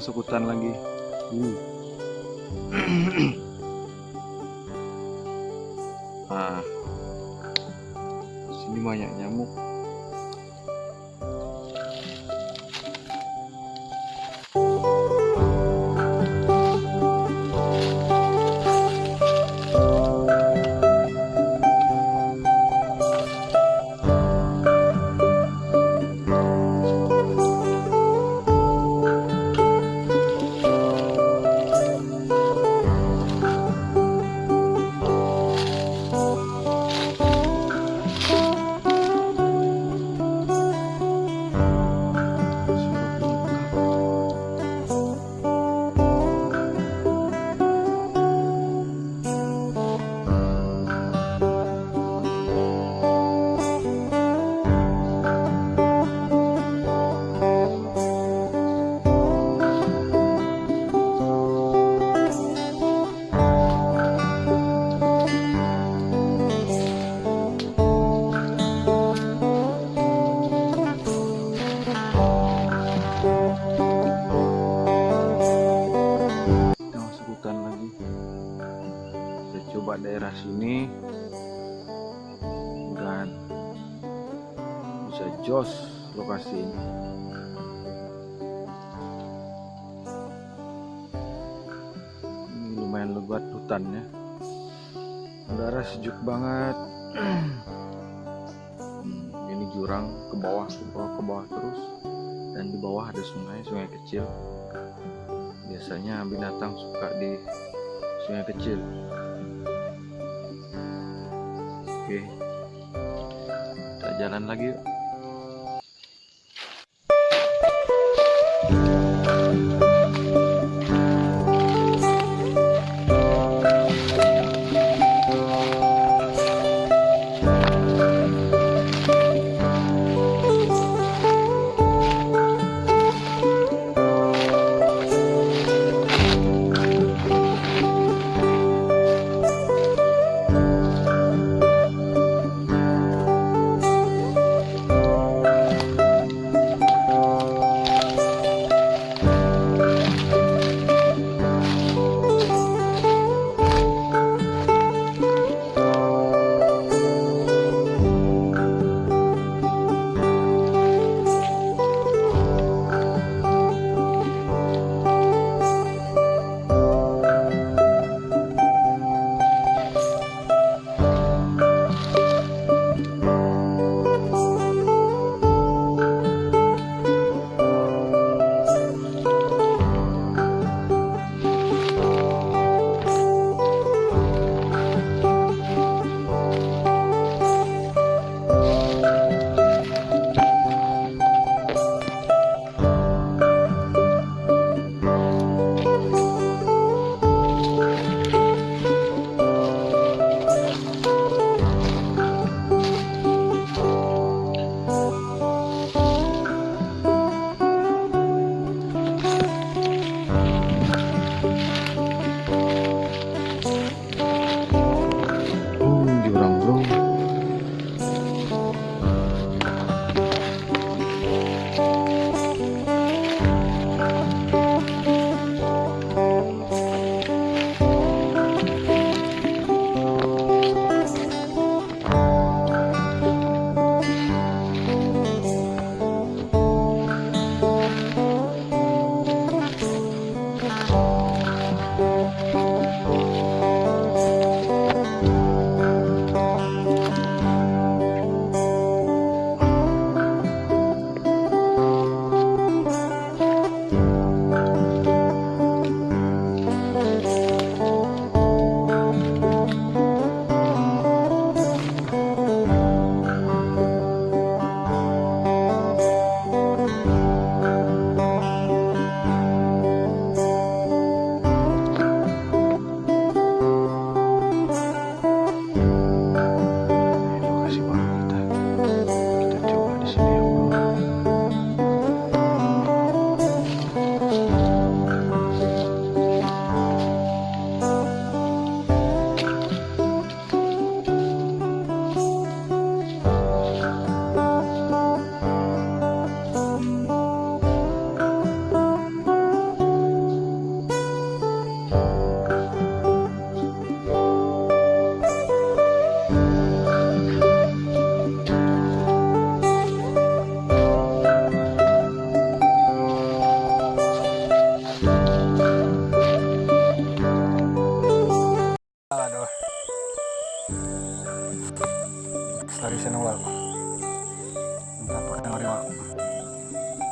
masuk hutan lagi. Hmm. Nah, sini banyak nyamuk. Jos lokasi ini. Lumayan lebat hutannya. Udara sejuk banget. Ini jurang ke bawah, ke bawah, ke bawah terus. Dan di bawah ada sungai, sungai kecil biasanya binatang suka di sungai kecil oke kita jalan lagi yuk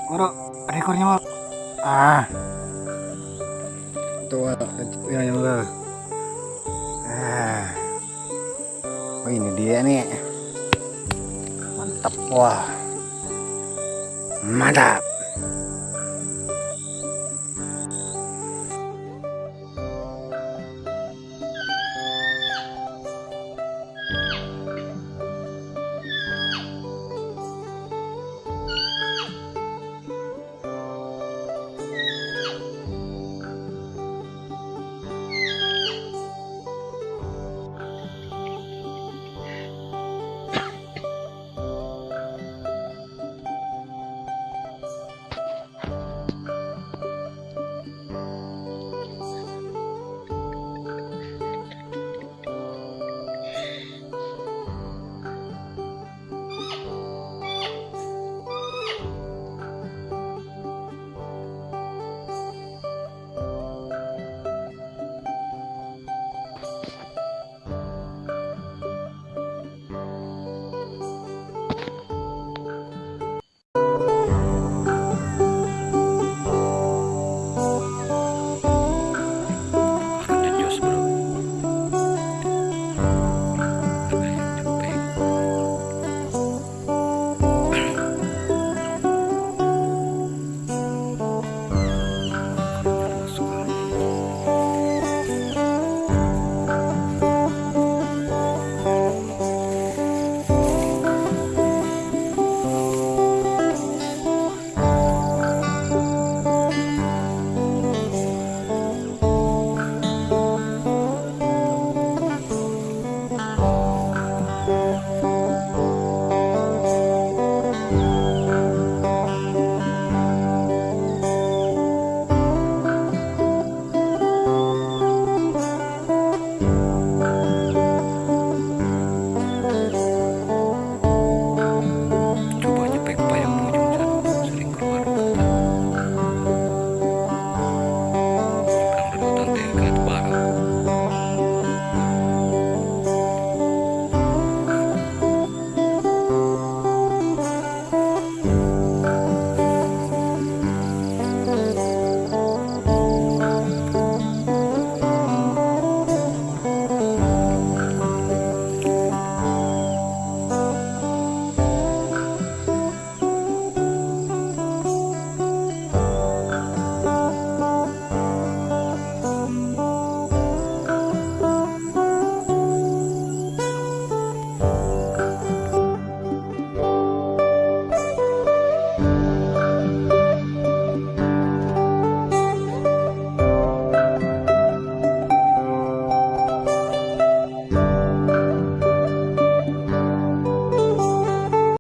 Waro, ada ekornya wal. Ah. Tuh wal, yang lah. Ah. Oh ini dia nih. Mantap wah. Mantap.